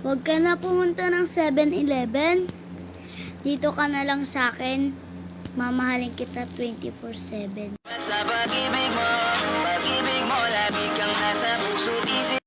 Huwag ka na pumunta ng 7-Eleven. Dito ka na lang sa akin. Mamahalin kita 24-7. Sa pag-ibig